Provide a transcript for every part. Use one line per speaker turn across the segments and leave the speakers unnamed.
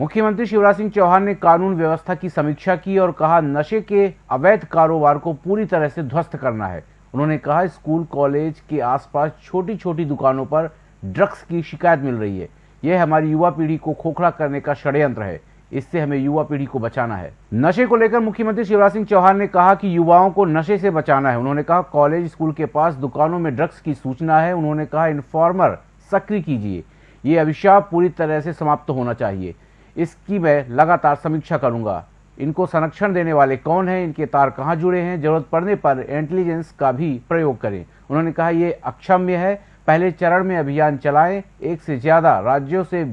मुख्यमंत्री शिवराज सिंह चौहान ने कानून व्यवस्था की समीक्षा की और कहा, नशे के अवैध कारोबार को पूरी तरह से ध्वस्त करना है। उन्होंने कहा, स्कूल, कॉलेज के आसपास छोटी छोटी दुकानों पर ड्रग्स की शिकायत मिल रही है। यह हमारी युवा पीढ़ी को खोखला करने का षड्यंत्र है। इससे हमें युवा पीढ़ी को बचाना है। नशे को लेकर मुख्यमंत्री शिवराज सिंह चौहान ने कहा कि युवाओं को नशे से बचाना है। उन्होंने कहा, कॉलेज, स्कूल के पास दुकानों में ड्रग्स की सूचना है। उन्होंने कहा, इन्फॉर्मर सक्रिय कीजिए। ये अभिशाप पूरी तरह से समाप्त होना चाहिए। इसकी मैं लगातार समीक्षा करूँगा। इनको संरक्षण देने वाले कौन हैं? इनके तार कहाँ जुड़े हैं? ज़रूरत पड़ने पर इंटेलिजेंस का भी प्रयोग करें। उन्होंने कहा, ये अक्षम्य है। पहले चरण में अभियान चलाएँ। एक से ज़्यादा राज्यों से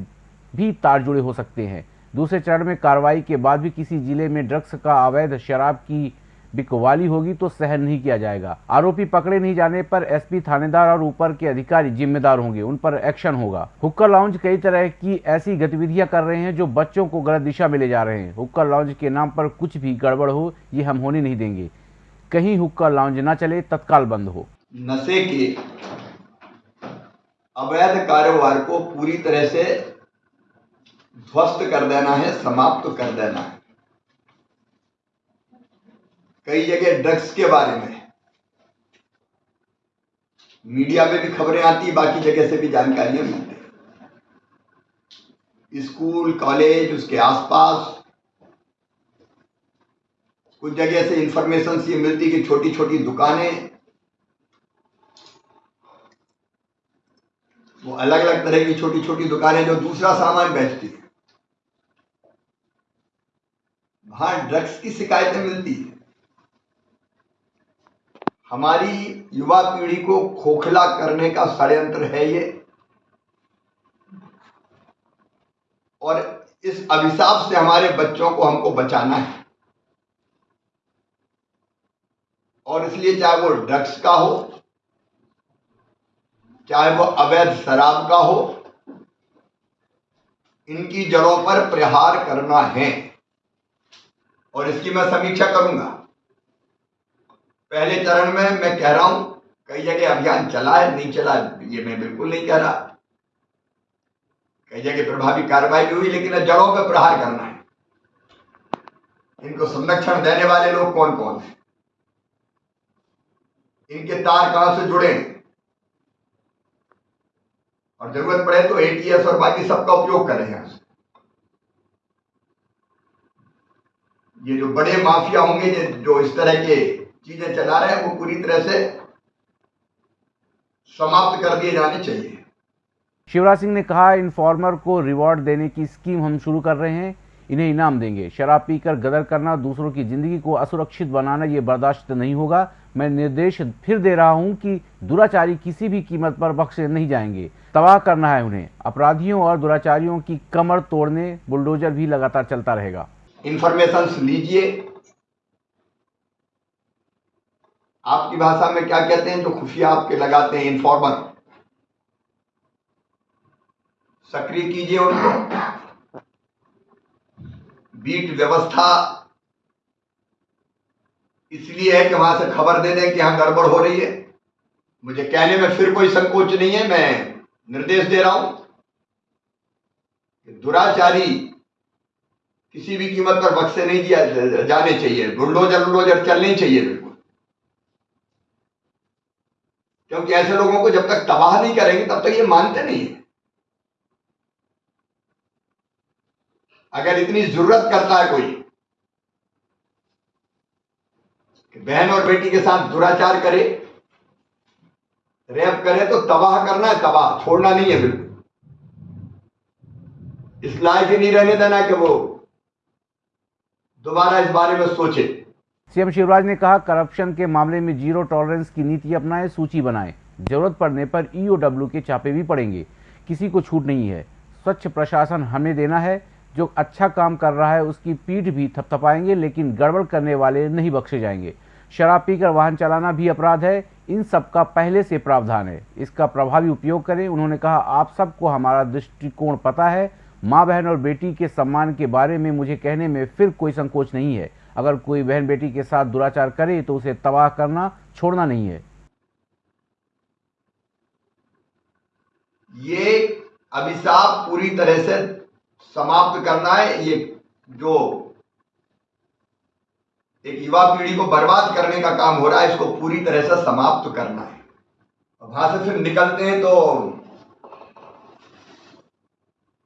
भी तार जुड़े हो सकते हैं। दूसरे चरण में कार्रवाई के बाद भी किसी ज़िले में ड्रग्स का अवैध शराब की बिकवाली होगी तो सहन नहीं किया जाएगा। आरोपी पकड़े नहीं जाने पर एसपी थानेदार और ऊपर के अधिकारी जिम्मेदार होंगे, उन पर एक्शन होगा। हुक्कर लाउंज कई तरह की ऐसी गतिविधियाँ कर रहे हैं जो बच्चों को गलत दिशा में ले जा रहे हैं। हुक्कर लाउंज के नाम पर कुछ भी गड़बड़ हो, ये हम होने नहीं देंगे। कहीं हुक्का लाउंज न चले, तत्काल बंद हो।
नशे के अवैध कारोबार को पूरी तरह से ध्वस्त कर देना है, समाप्त कर देना है। कई जगह ड्रग्स के बारे में। मीडिया में भी खबरें आती बाकी जगह से भी जानकारियाँ मिलती स्कूल कॉलेज उसके आसपास, कुछ जगह से इंफॉर्मेशन ये मिलती कि छोटी छोटी दुकानें, वो अलग अलग तरह की छोटी छोटी दुकानें जो दूसरा सामान बेचती है। वहाँ ड्रग्स की शिकायतें मिलती है। हमारी युवा पीढ़ी को खोखला करने का षड्यंत्र है ये। और इस अभिशाप से हमारे बच्चों को हमको बचाना है। और इसलिए चाहे वो ड्रग्स का हो, चाहे वो अवैध शराब का हो, इनकी जड़ों पर प्रहार करना है। और इसकी मैं समीक्षा करूँगा। पहले चरण में मैं कह रहा हूँ, कई जगह अभियान चला है, नहीं चला, ये मैं बिल्कुल नहीं कह रहा। कई जगह प्रभावी कार्रवाई भी हुई, लेकिन जड़ों पर प्रहार करना है। इनको संरक्षण देने वाले लोग कौन कौन है? इनके तार कहाँ से जुड़े हैं? और ज़रूरत पड़े तो एटीएस और बाकी सबका उपयोग करें यहाँ से। ये जो बड़े माफिया होंगे जो इस तरह के चीज़ें चला रहे हैं वो पूरी तरह से समाप्त कर दिए जाने चाहिए।
शिवराज सिंह ने कहा इन्फॉर्मर को रिवॉर्ड देने की स्कीम हम शुरू कर रहे हैं इन्हें इनाम देंगे। शराब पीकर गदर करना दूसरों की ज़िंदगी को असुरक्षित बनाना ये बर्दाश्त नहीं होगा। मैं निर्देश फिर दे रहा हूँ कि दुराचारी किसी भी कीमत पर बख्शे नहीं जाएँगे। तबाह करना है उन्हें। अपराधियों और दुराचारियों की कमर तोड़ने बुलडोजर भी लगातार चलता रहेगा।
इन्फॉर्मेशन लीजिए आपकी भाषा में क्या कहते हैं जो खुफिया आपके लगाते हैं इन्फॉर्मर सक्रिय कीजिए उनको। बीट व्यवस्था। इसलिए है कि वहाँ से खबर दे दें कि यहाँ गड़बड़ हो रही है। मुझे कहने में फिर कोई संकोच नहीं है, मैं निर्देश दे रहा हूँ कि दुराचारी किसी भी कीमत पर बक्से नहीं दिया जाने चाहिए। बुलडोजर बुलडोजर चलने चाहिए बिल्कुल। क्योंकि ऐसे लोगों को जब तक तबाह नहीं करेंगे, तब तक ये मानते नहीं है। अगर इतनी ज़रूरत करता है कोई, कि बहन और बेटी के साथ दुराचार करे, रेप करे तो तबाह करना है, तबाह, छोड़ना नहीं है बिल्कुल। इस लायक ही नहीं रहने देना कि वो दोबारा इस बारे में सोचे।
सीएम शिवराज ने कहा, करप्शन के मामले में ज़ीरो टॉलरेंस की नीति अपनाएँ, सूची बनाएँ। ज़रूरत पड़ने पर ईओडब्ल्यू के चापे भी पड़ेंगे। किसी को छूट नहीं है। स्वच्छ प्रशासन हमें देना है। जो अच्छा काम कर रहा है, उसकी पीठ भी थपथपाएँगे, लेकिन गड़बड़ करने वाले नहीं बख्शे जाएँगे। शराब पीकर वाहन चलाना भी अपराध है। इन सब का पहले से प्रावधान है। इसका प्रभावी उपयोग करें। उन्होंने कहा, आप सबको हमारा दृष्टिकोण पता है। माँ बहन और बेटी के सम्मान के बारे में मुझे कहने में फिर कोई संकोच नहीं है। अगर कोई बहन बेटी के साथ दुराचार करे तो उसे तबाह करना छोड़ना नहीं है।
ये अभिशाप पूरी तरह से समाप्त करना है। ये जो एक युवा पीढ़ी को बर्बाद करने का काम हो रहा है, इसको पूरी तरह से समाप्त करना है। वहाँ से फिर निकलते हैं तो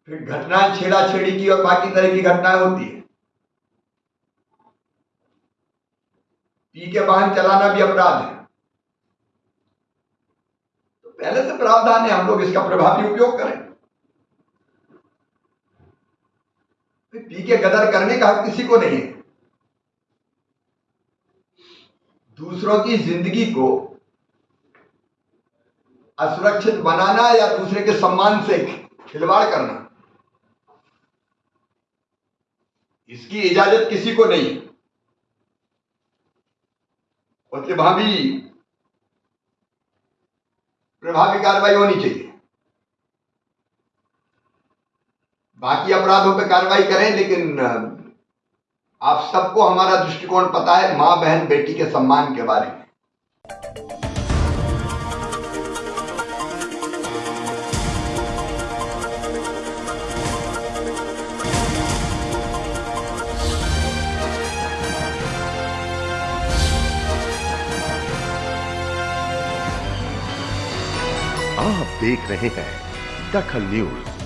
फिर घटनाएँ छेड़ा छेड़ी की और बाकी तरह की घटनाएँ होती है। पी के वाहन चलाना भी अपराध है। तो पहले से प्रावधान है, हम लोग इसका प्रभावी उपयोग करें। पी के गदर करने का हक किसी को नहीं है। दूसरों की ज़िंदगी को असुरक्षित बनाना या दूसरे के सम्मान से खिलवाड़ करना, इसकी इजाज़त किसी को नहीं। और भाभी प्रभावी कार्रवाई होनी चाहिए। बाकी अपराधों पर कार्रवाई करें, लेकिन, आप सबको हमारा दृष्टिकोण पता है, माँ, बहन, बेटी के सम्मान के बारे में।
आप देख रहे हैं दखल न्यूज़।